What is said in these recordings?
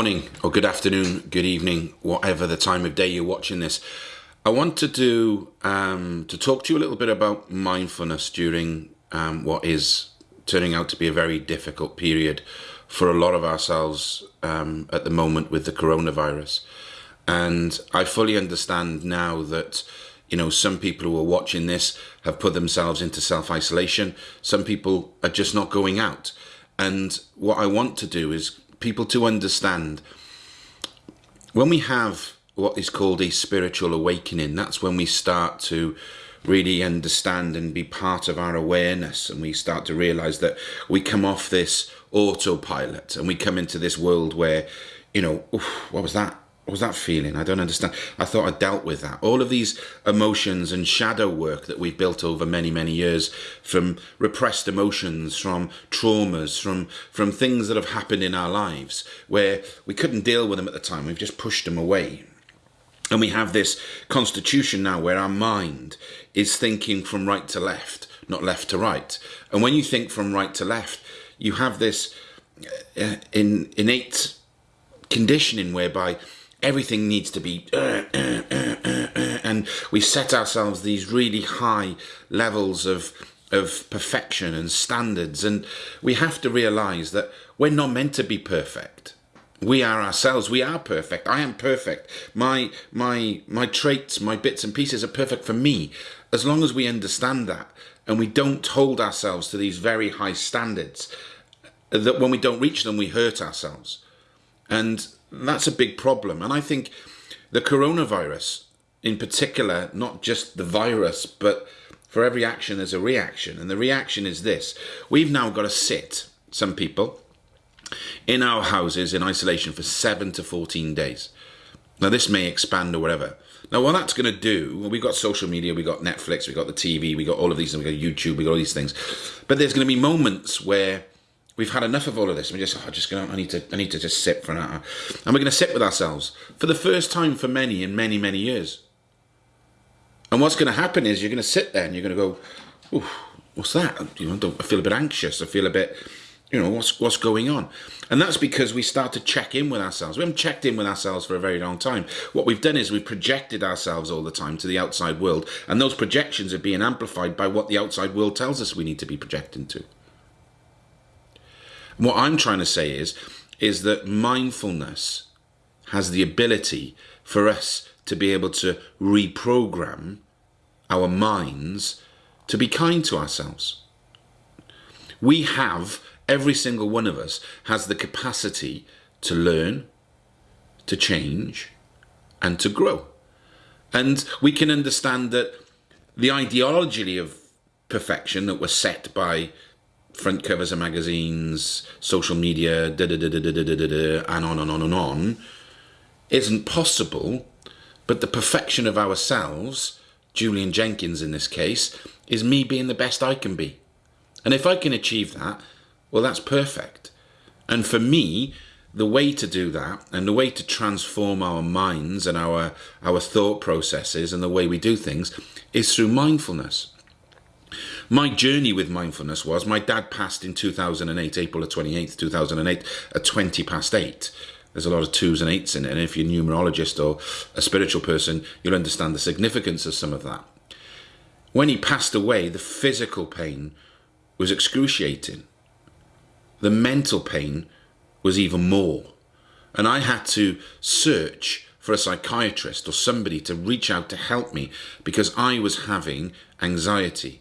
morning or good afternoon, good evening, whatever the time of day you're watching this. I want to do um, to talk to you a little bit about mindfulness during um, what is turning out to be a very difficult period for a lot of ourselves um, at the moment with the coronavirus. And I fully understand now that you know some people who are watching this have put themselves into self-isolation. Some people are just not going out. And what I want to do is people to understand when we have what is called a spiritual awakening, that's when we start to really understand and be part of our awareness and we start to realize that we come off this autopilot and we come into this world where, you know, what was that? What was that feeling? I don't understand. I thought I dealt with that. All of these emotions and shadow work that we've built over many, many years from repressed emotions, from traumas, from, from things that have happened in our lives where we couldn't deal with them at the time. We've just pushed them away. And we have this constitution now where our mind is thinking from right to left, not left to right. And when you think from right to left, you have this uh, in, innate conditioning whereby everything needs to be uh, uh, uh, and we set ourselves these really high levels of of perfection and standards. And we have to realize that we're not meant to be perfect. We are ourselves. We are perfect. I am perfect. My my my traits my bits and pieces are perfect for me. As long as we understand that and we don't hold ourselves to these very high standards that when we don't reach them we hurt ourselves. And that's a big problem. And I think the coronavirus, in particular, not just the virus, but for every action there's a reaction. And the reaction is this we've now got to sit, some people, in our houses in isolation for 7 to 14 days. Now, this may expand or whatever. Now, what that's going to do, we've got social media, we've got Netflix, we've got the TV, we've got all of these, we've got YouTube, we've got all these things. But there's going to be moments where We've had enough of all of this. We're just, oh, just going. I need to. I need to just sit for an hour, and we're going to sit with ourselves for the first time for many in many many years. And what's going to happen is you're going to sit there and you're going to go, Ooh, "What's that? You know, I feel a bit anxious. I feel a bit, you know, what's what's going on?" And that's because we start to check in with ourselves. We haven't checked in with ourselves for a very long time. What we've done is we've projected ourselves all the time to the outside world, and those projections are being amplified by what the outside world tells us we need to be projecting to. What I'm trying to say is, is that mindfulness has the ability for us to be able to reprogram our minds to be kind to ourselves. We have, every single one of us has the capacity to learn, to change, and to grow. And we can understand that the ideology of perfection that was set by front covers of magazines, social media, da da da da da da da da, and on and on and on, isn't possible. But the perfection of ourselves, Julian Jenkins in this case, is me being the best I can be. And if I can achieve that, well, that's perfect. And for me, the way to do that and the way to transform our minds and our, our thought processes and the way we do things is through mindfulness. My journey with mindfulness was my dad passed in 2008, April 28th, 2008, at 20 past 8. There's a lot of twos and eights in it, and if you're a numerologist or a spiritual person, you'll understand the significance of some of that. When he passed away, the physical pain was excruciating. The mental pain was even more. And I had to search for a psychiatrist or somebody to reach out to help me because I was having anxiety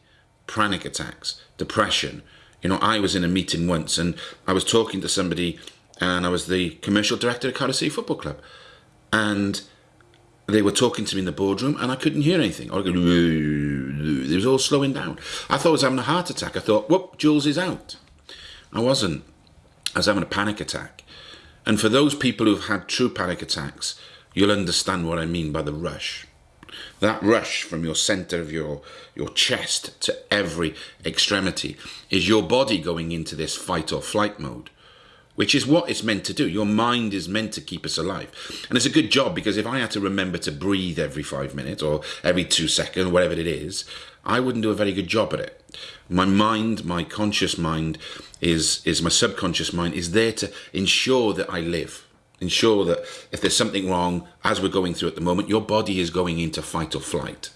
panic attacks, depression. You know, I was in a meeting once and I was talking to somebody and I was the commercial director of Cardiff City Football Club. And they were talking to me in the boardroom and I couldn't hear anything. Or it was all slowing down. I thought I was having a heart attack. I thought, whoop, Jules is out. I wasn't. I was having a panic attack. And for those people who've had true panic attacks, you'll understand what I mean by the rush. That rush from your center of your, your chest to every extremity is your body going into this fight or flight mode, which is what it's meant to do. Your mind is meant to keep us alive. And it's a good job because if I had to remember to breathe every five minutes or every two seconds, whatever it is, I wouldn't do a very good job at it. My mind, my conscious mind, is, is my subconscious mind, is there to ensure that I live Ensure that if there's something wrong, as we're going through at the moment, your body is going into fight or flight.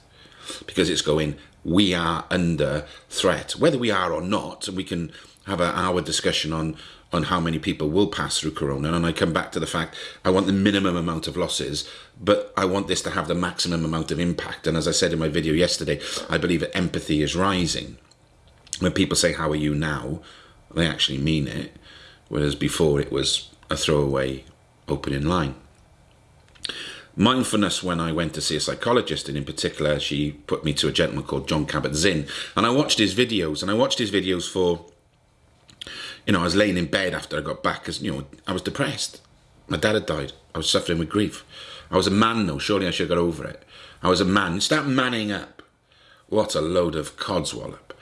Because it's going, we are under threat. Whether we are or not, we can have an hour discussion on on how many people will pass through corona. And I come back to the fact I want the minimum amount of losses but I want this to have the maximum amount of impact. And as I said in my video yesterday I believe that empathy is rising. When people say how are you now? they actually mean it whereas before it was a throwaway opening line. Mindfulness when I went to see a psychologist and in particular she put me to a gentleman called Jon Kabat-Zinn. and I watched his videos and I watched his videos for you know I was laying in bed after I got back because you know I was depressed. My dad had died. I was suffering with grief. I was a man though. Surely I should have got over it. I was a man. Start manning up. What a load of codswallop.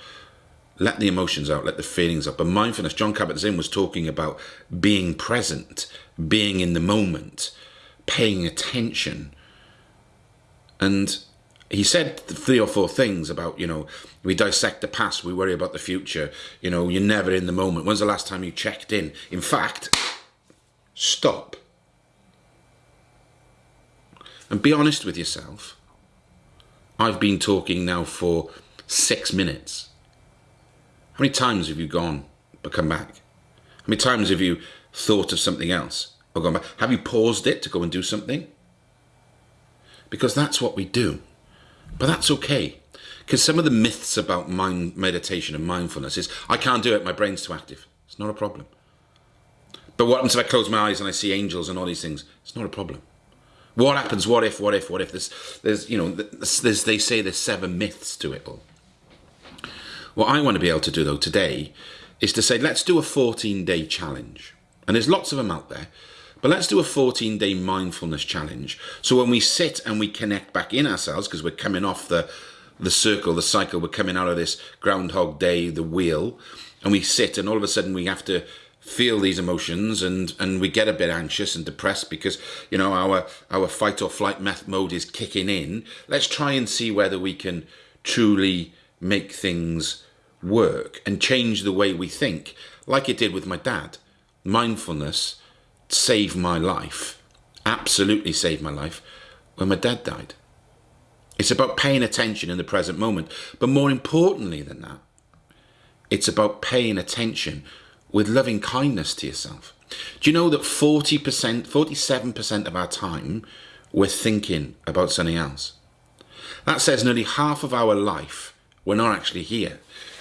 Let the emotions out, let the feelings out. But mindfulness, Jon Kabat-Zinn was talking about being present, being in the moment, paying attention. And he said three or four things about, you know, we dissect the past, we worry about the future. You know, you're never in the moment. When's the last time you checked in? In fact, stop. And be honest with yourself. I've been talking now for six minutes. How many times have you gone but come back? How many times have you thought of something else or gone back? Have you paused it to go and do something? Because that's what we do. But that's okay. Because some of the myths about mind meditation and mindfulness is I can't do it, my brain's too active. It's not a problem. But what happens if I close my eyes and I see angels and all these things? It's not a problem. What happens? What if? What if? What if? There's, there's, you know, there's, they say there's seven myths to it all. What I want to be able to do though today is to say, let's do a 14 day challenge. And there's lots of them out there, but let's do a 14 day mindfulness challenge. So when we sit and we connect back in ourselves, because we're coming off the, the circle, the cycle, we're coming out of this groundhog day, the wheel, and we sit and all of a sudden we have to feel these emotions and and we get a bit anxious and depressed because you know our our fight or flight mode is kicking in let's try and see whether we can truly make things work and change the way we think, like it did with my dad. Mindfulness saved my life, absolutely saved my life, when my dad died. It's about paying attention in the present moment, but more importantly than that, it's about paying attention with loving kindness to yourself. Do you know that 40%, 47% of our time we're thinking about something else? That says nearly half of our life we're not actually here.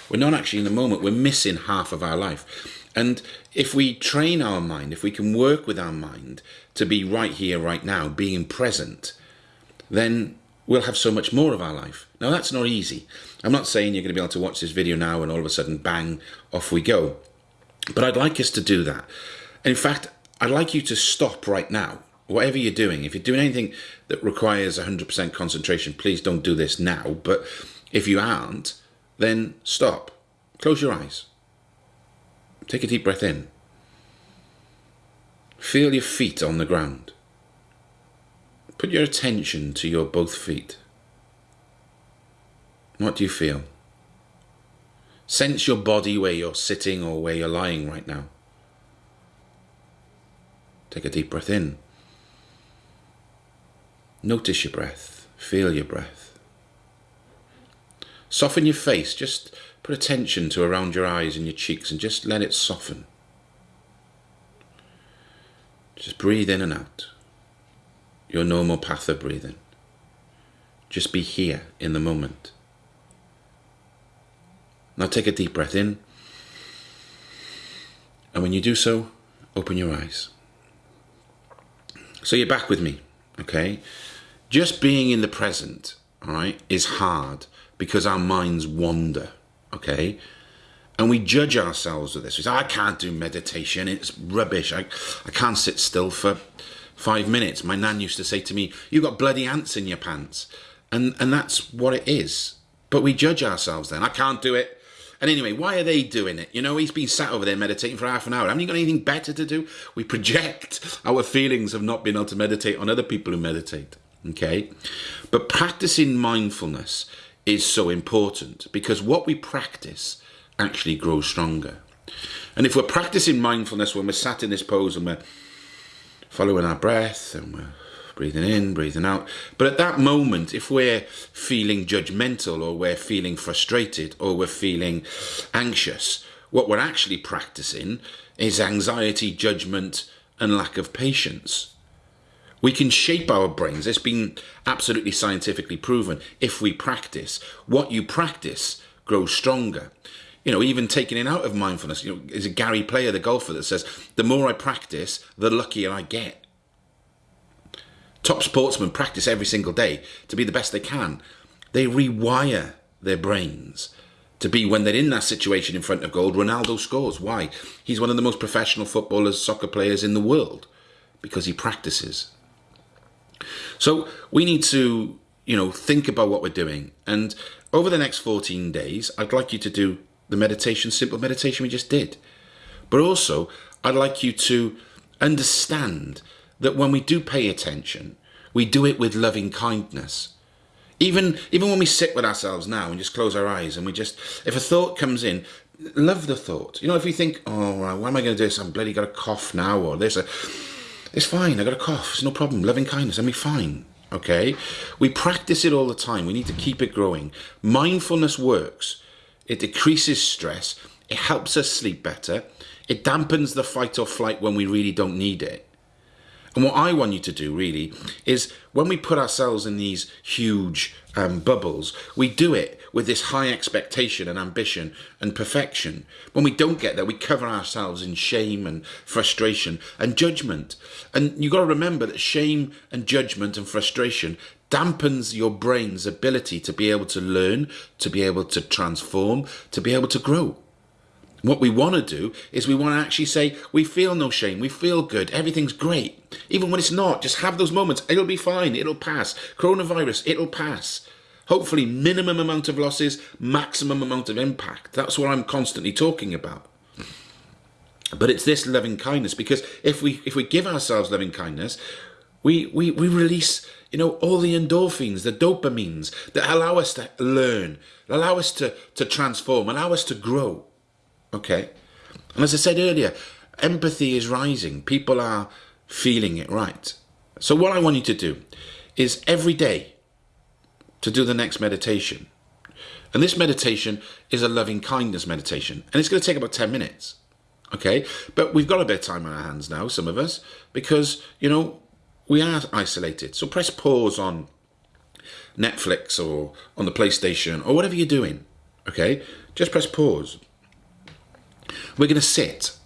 We're not actually in the moment. We're missing half of our life. And if we train our mind, if we can work with our mind to be right here, right now, being present, then we'll have so much more of our life. Now, that's not easy. I'm not saying you're going to be able to watch this video now and all of a sudden, bang, off we go. But I'd like us to do that. In fact, I'd like you to stop right now. Whatever you're doing, if you're doing anything that requires 100% concentration, please don't do this now. But if you aren't, then stop. Close your eyes. Take a deep breath in. Feel your feet on the ground. Put your attention to your both feet. What do you feel? Sense your body where you're sitting or where you're lying right now. Take a deep breath in. Notice your breath. Feel your breath. Soften your face. Just put attention to around your eyes and your cheeks and just let it soften. Just breathe in and out. Your normal path of breathing. Just be here in the moment. Now take a deep breath in. And when you do so, open your eyes. So you're back with me, okay? Just being in the present, all right, is hard because our minds wander, okay? And we judge ourselves with this. We say, I can't do meditation, it's rubbish. I, I can't sit still for five minutes. My nan used to say to me, You've got bloody ants in your pants. And, and that's what it is. But we judge ourselves then. I can't do it. And anyway, why are they doing it? You know, he's been sat over there meditating for half an hour. Haven't you got anything better to do? We project our feelings of not being able to meditate on other people who meditate. Okay? But practicing mindfulness is so important because what we practice actually grows stronger. And if we're practicing mindfulness when we're sat in this pose and we're following our breath and we're breathing in, breathing out. But at that moment, if we're feeling judgmental or we're feeling frustrated or we're feeling anxious, what we're actually practicing is anxiety, judgment, and lack of patience. We can shape our brains. It's been absolutely scientifically proven. If we practice, what you practice grows stronger. You know, even taking it out of mindfulness, you know, is a Gary Player, the golfer, that says, the more I practice, the luckier I get. Top sportsmen practice every single day to be the best they can. They rewire their brains to be when they're in that situation in front of gold. Ronaldo scores. Why? He's one of the most professional footballers, soccer players in the world because he practices. So we need to, you know, think about what we're doing. And over the next 14 days, I'd like you to do the meditation, simple meditation we just did. But also, I'd like you to understand that when we do pay attention, we do it with loving kindness. Even, even when we sit with ourselves now and just close our eyes and we just, if a thought comes in, love the thought. You know, if we think, oh, why am I going to do this? I'm bloody got a cough now or this. Uh, It's fine. I got a cough. It's no problem. Loving kindness. I'm be fine. Okay. We practice it all the time. We need to keep it growing. Mindfulness works. It decreases stress. It helps us sleep better. It dampens the fight or flight when we really don't need it. And what I want you to do really is when we put ourselves in these huge um, bubbles, we do it with this high expectation and ambition and perfection. When we don't get there, we cover ourselves in shame and frustration and judgment. And you've got to remember that shame and judgment and frustration dampens your brain's ability to be able to learn, to be able to transform, to be able to grow. What we want to do is we want to actually say, we feel no shame, we feel good, everything's great. Even when it's not, just have those moments. It'll be fine, it'll pass. Coronavirus, it'll pass. Hopefully, minimum amount of losses, maximum amount of impact. That's what I'm constantly talking about. But it's this loving kindness because if we if we give ourselves loving kindness, we we, we release you know all the endorphins, the dopamines that allow us to learn, allow us to to transform, allow us to grow. Okay. And as I said earlier, empathy is rising. People are feeling it right. So what I want you to do is every day to do the next meditation. And this meditation is a loving kindness meditation. And it's going to take about 10 minutes. Okay. But we've got a bit of time on our hands now, some of us, because, you know, we are isolated. So press pause on Netflix or on the PlayStation or whatever you're doing. Okay. Just press pause. We're going to sit.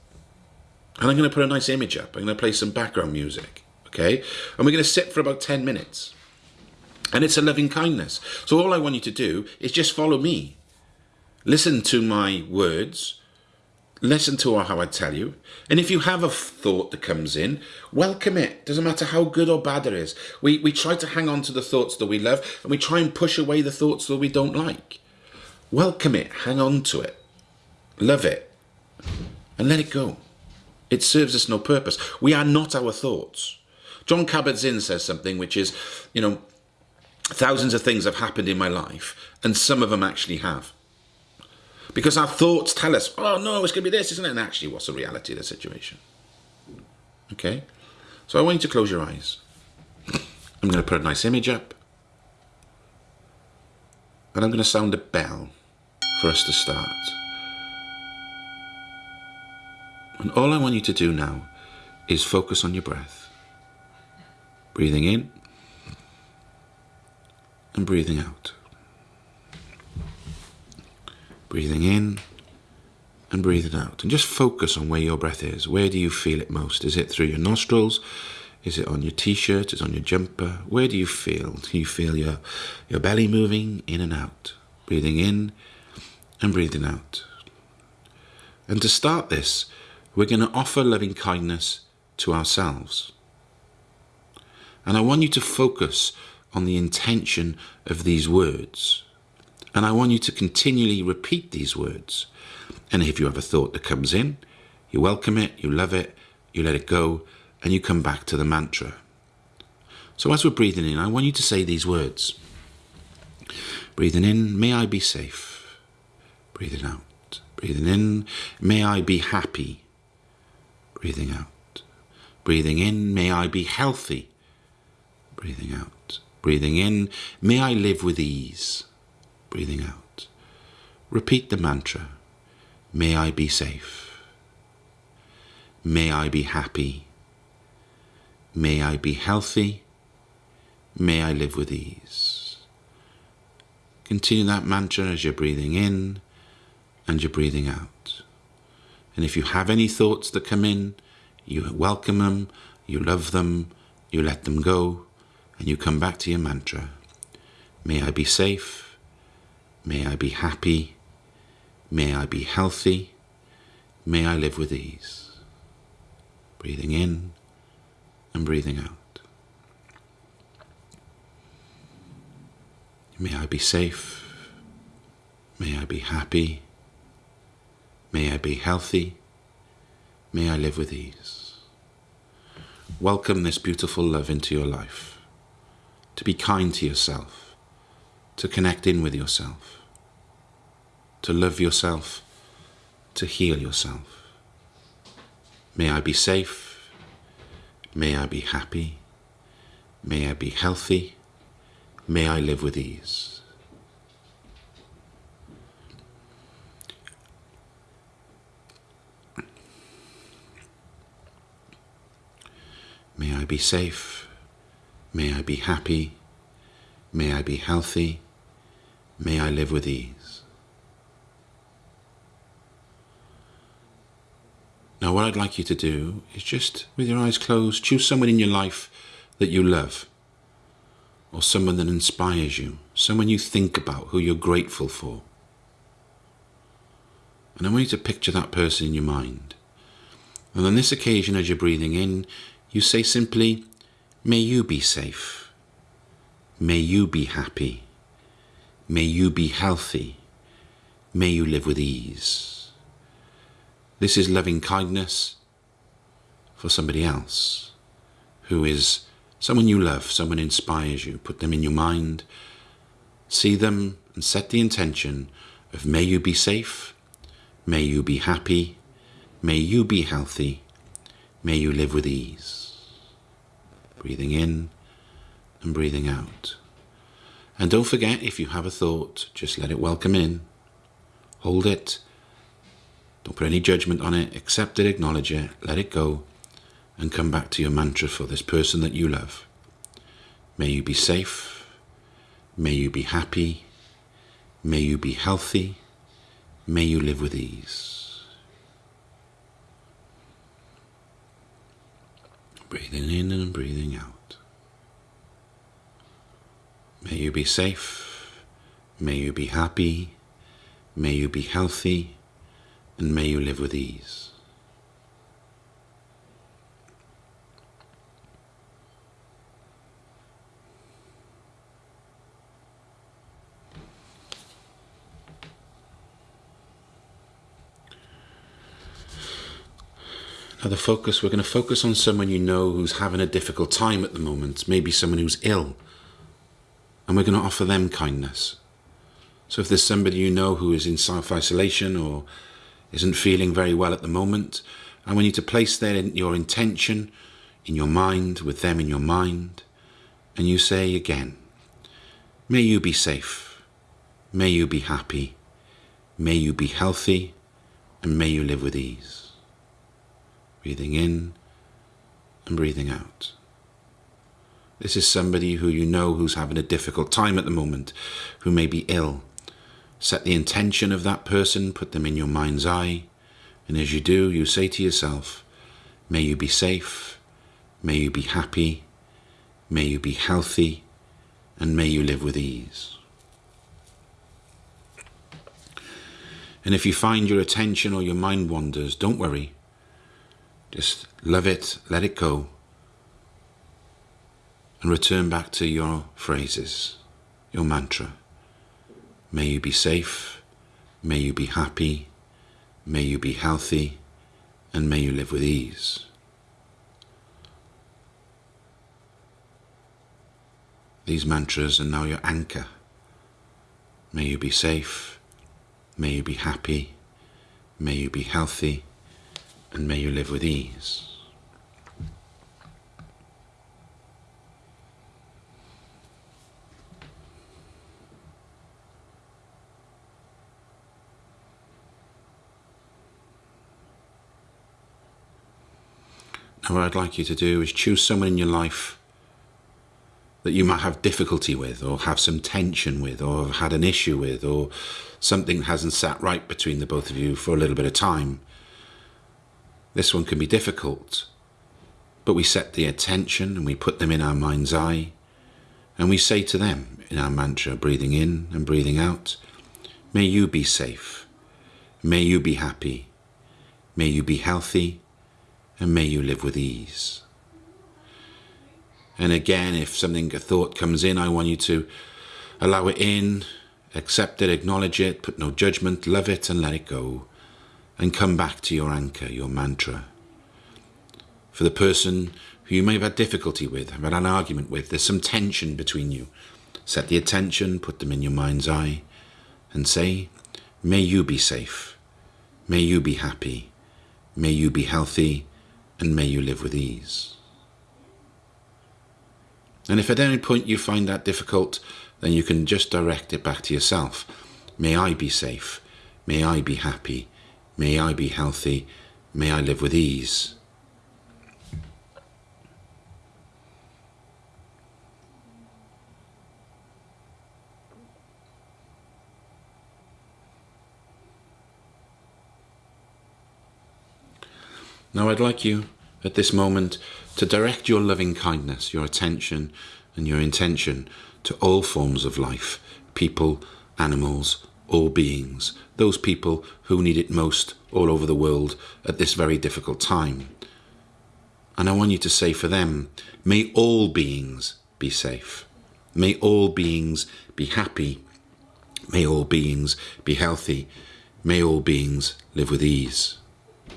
And I'm going to put a nice image up. I'm going to play some background music. Okay? And we're going to sit for about 10 minutes. And it's a loving kindness. So all I want you to do is just follow me. Listen to my words. Listen to how I tell you. And if you have a thought that comes in, welcome it. Doesn't matter how good or bad it is. We, we try to hang on to the thoughts that we love and we try and push away the thoughts that we don't like. Welcome it. Hang on to it. Love it and let it go. It serves us no purpose. We are not our thoughts. Jon Kabat-Zinn says something which is, you know, thousands of things have happened in my life, and some of them actually have. Because our thoughts tell us, oh no, it's going to be this, isn't it? And actually, what's the reality of the situation? Okay? So I want you to close your eyes. I'm going to put a nice image up. And I'm going to sound a bell for us to start. And all I want you to do now is focus on your breath. Breathing in and breathing out. Breathing in and breathing out. And just focus on where your breath is. Where do you feel it most? Is it through your nostrils? Is it on your t-shirt? Is it on your jumper? Where do you feel? Do you feel your, your belly moving in and out? Breathing in and breathing out. And to start this, we're going to offer loving kindness to ourselves. And I want you to focus on the intention of these words. And I want you to continually repeat these words. And if you have a thought that comes in, you welcome it, you love it, you let it go, and you come back to the mantra. So as we're breathing in, I want you to say these words. Breathing in, may I be safe. Breathing out. Breathing in, may I be happy breathing out. Breathing in, may I be healthy. Breathing out. Breathing in, may I live with ease. Breathing out. Repeat the mantra. May I be safe. May I be happy. May I be healthy. May I live with ease. Continue that mantra as you're breathing in and you're breathing out. And if you have any thoughts that come in, you welcome them, you love them, you let them go, and you come back to your mantra. May I be safe. May I be happy. May I be healthy. May I live with ease. Breathing in and breathing out. May I be safe. May I be happy. May I be healthy. May I live with ease. Welcome this beautiful love into your life. To be kind to yourself. To connect in with yourself. To love yourself. To heal yourself. May I be safe. May I be happy. May I be healthy. May I live with ease. May I be safe. May I be happy. May I be healthy. May I live with ease. Now, what I'd like you to do is just, with your eyes closed, choose someone in your life that you love, or someone that inspires you, someone you think about, who you're grateful for. And I want you to picture that person in your mind. And on this occasion, as you're breathing in, you say simply, May you be safe. May you be happy. May you be healthy. May you live with ease. This is loving kindness for somebody else who is someone you love, someone inspires you. Put them in your mind, see them, and set the intention of may you be safe, may you be happy, may you be healthy, may you live with ease breathing in and breathing out. And don't forget, if you have a thought, just let it welcome in. Hold it. Don't put any judgment on it. Accept it, acknowledge it, let it go, and come back to your mantra for this person that you love. May you be safe. May you be happy. May you be healthy. May you live with ease. Breathing in and breathing out. May you be safe. May you be happy. May you be healthy. And may you live with ease. The focus, we're going to focus on someone you know who's having a difficult time at the moment, maybe someone who's ill, and we're going to offer them kindness. So, if there's somebody you know who is in self isolation or isn't feeling very well at the moment, I want you to place their, your intention in your mind, with them in your mind, and you say again, May you be safe, may you be happy, may you be healthy, and may you live with ease breathing in and breathing out. This is somebody who you know who's having a difficult time at the moment, who may be ill. Set the intention of that person, put them in your mind's eye, and as you do, you say to yourself, May you be safe, may you be happy, may you be healthy, and may you live with ease. And if you find your attention or your mind wanders, don't worry. Just love it, let it go, and return back to your phrases, your mantra. May you be safe, may you be happy, may you be healthy, and may you live with ease. These mantras are now your anchor. May you be safe, may you be happy, may you be healthy, and may you live with ease. Now, what I'd like you to do is choose someone in your life that you might have difficulty with, or have some tension with, or have had an issue with, or something hasn't sat right between the both of you for a little bit of time. This one can be difficult, but we set the attention and we put them in our mind's eye and we say to them in our mantra, breathing in and breathing out, may you be safe, may you be happy, may you be healthy, and may you live with ease. And again, if something, a thought comes in, I want you to allow it in, accept it, acknowledge it, put no judgment, love it and let it go. And come back to your anchor, your mantra. For the person who you may have had difficulty with, have had an argument with, there's some tension between you. Set the attention, put them in your mind's eye, and say, May you be safe. May you be happy. May you be healthy and may you live with ease. And if at any point you find that difficult, then you can just direct it back to yourself. May I be safe. May I be happy. May I be healthy. May I live with ease. Now I'd like you at this moment to direct your loving kindness, your attention and your intention to all forms of life, people, animals, all beings, those people who need it most all over the world at this very difficult time. And I want you to say for them, may all beings be safe. May all beings be happy. May all beings be healthy. May all beings live with ease.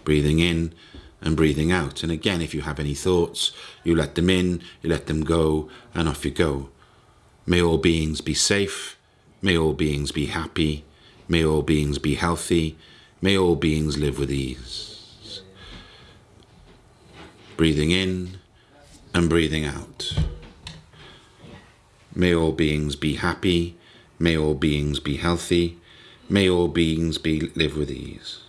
Breathing in and breathing out. And again, if you have any thoughts, you let them in, you let them go, and off you go. May all beings be safe. May all beings be happy. May all beings be healthy. May all beings live with ease. Breathing in and breathing out. May all beings be happy. May all beings be healthy. May all beings be live with ease.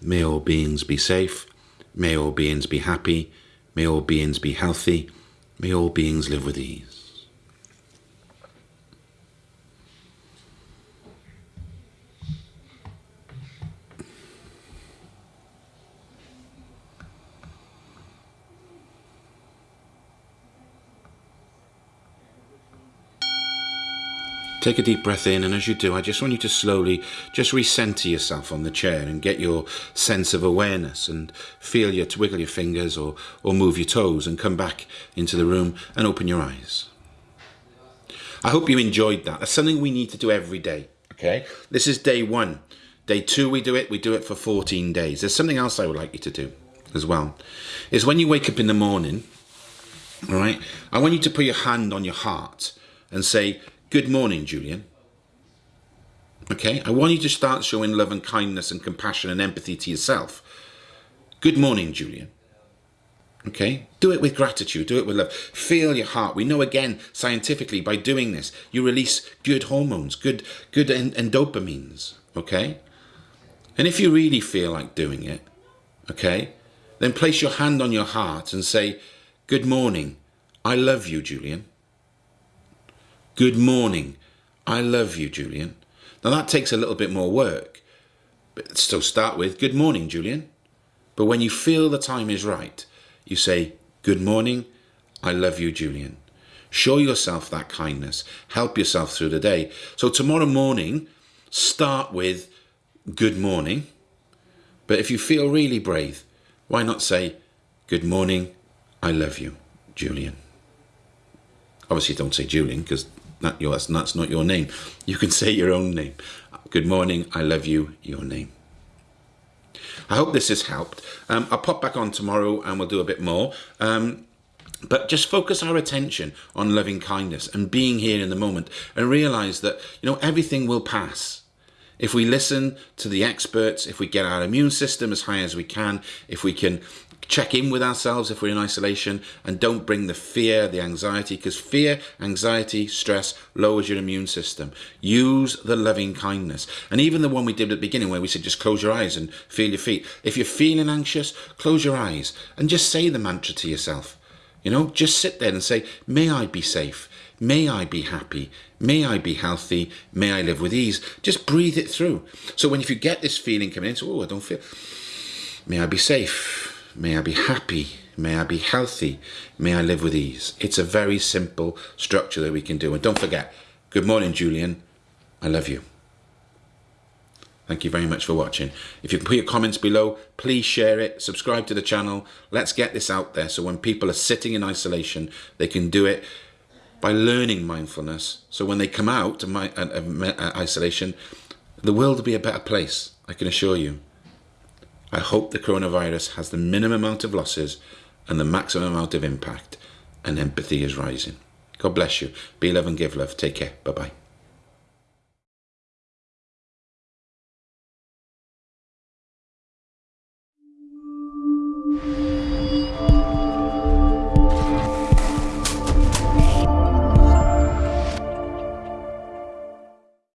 May all beings be safe. May all beings be happy. May all beings be healthy. May all beings live with ease. Take a deep breath in, and as you do, I just want you to slowly just recenter yourself on the chair and get your sense of awareness and feel your wiggle your fingers or, or move your toes and come back into the room and open your eyes. I hope you enjoyed that. That's something we need to do every day. Okay, this is day one. Day two, we do it. We do it for 14 days. There's something else I would like you to do as well. Is when you wake up in the morning, all right, I want you to put your hand on your heart and say, Good morning, Julian. Okay, I want you to start showing love and kindness and compassion and empathy to yourself. Good morning, Julian. Okay, do it with gratitude, do it with love. Feel your heart. We know again scientifically by doing this, you release good hormones, good, good and, and dopamines. Okay, and if you really feel like doing it, okay, then place your hand on your heart and say, Good morning. I love you, Julian. Good morning. I love you, Julian. Now that takes a little bit more work, but still start with good morning, Julian. But when you feel the time is right, you say, Good morning. I love you, Julian. Show yourself that kindness. Help yourself through the day. So tomorrow morning, start with good morning. But if you feel really brave, why not say, Good morning. I love you, Julian. Obviously, don't say Julian because not yours, that's not your name. You can say your own name. Good morning, I love you, your name. I hope this has helped. Um, I'll pop back on tomorrow and we'll do a bit more. Um, but just focus our attention on loving kindness and being here in the moment and realize that, you know, everything will pass. If we listen to the experts, if we get our immune system as high as we can, if we can check in with ourselves if we're in isolation and don't bring the fear, the anxiety, because fear, anxiety, stress lowers your immune system. Use the loving kindness. And even the one we did at the beginning where we said just close your eyes and feel your feet. If you're feeling anxious, close your eyes and just say the mantra to yourself. You know, just sit there and say, may I be safe. May I be happy. May I be healthy. May I live with ease. Just breathe it through. So when if you get this feeling coming in, so, oh, I don't feel, may I be safe May I be happy. May I be healthy. May I live with ease. It's a very simple structure that we can do. And don't forget, good morning, Julian. I love you. Thank you very much for watching. If you can put your comments below, please share it, subscribe to the channel. Let's get this out there so when people are sitting in isolation, they can do it by learning mindfulness. So when they come out of, my, uh, of uh, isolation, the world will be a better place, I can assure you. I hope the coronavirus has the minimum amount of losses and the maximum amount of impact, and empathy is rising. God bless you. Be love and give love. Take care. Bye bye.